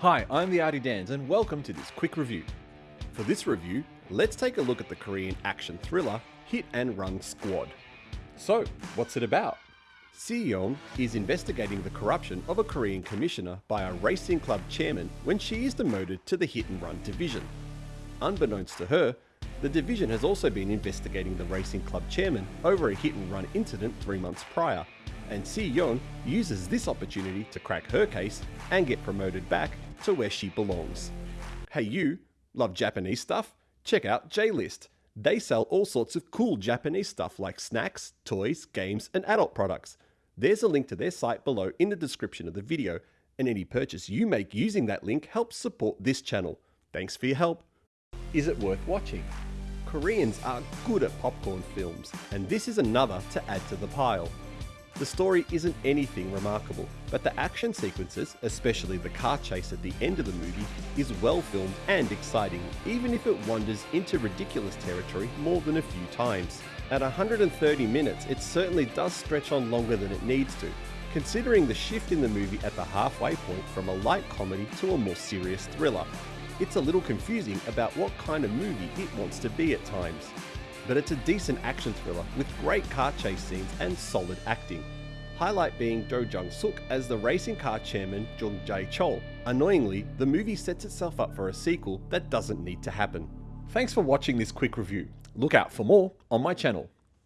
Hi, I'm the Artie Dans and welcome to this quick review. For this review, let's take a look at the Korean action thriller Hit and Run Squad. So, what's it about? Seo is investigating the corruption of a Korean commissioner by a racing club chairman when she is demoted to the hit and run division. Unbeknownst to her, the division has also been investigating the racing club chairman over a hit and run incident three months prior, and Si-yeon uses this opportunity to crack her case and get promoted back to where she belongs. Hey you, love Japanese stuff? Check out J-List. They sell all sorts of cool Japanese stuff like snacks, toys, games, and adult products. There's a link to their site below in the description of the video, and any purchase you make using that link helps support this channel. Thanks for your help. Is it worth watching? Koreans are good at popcorn films, and this is another to add to the pile. The story isn't anything remarkable, but the action sequences, especially the car chase at the end of the movie, is well filmed and exciting, even if it wanders into ridiculous territory more than a few times. At 130 minutes, it certainly does stretch on longer than it needs to, considering the shift in the movie at the halfway point from a light comedy to a more serious thriller. It's a little confusing about what kind of movie it wants to be at times but it's a decent action thriller with great car chase scenes and solid acting. Highlight being Jo Jung Suk as the racing car chairman Jung Jae Chol. Annoyingly, the movie sets itself up for a sequel that doesn't need to happen. Thanks for watching this quick review. Look out for more on my channel.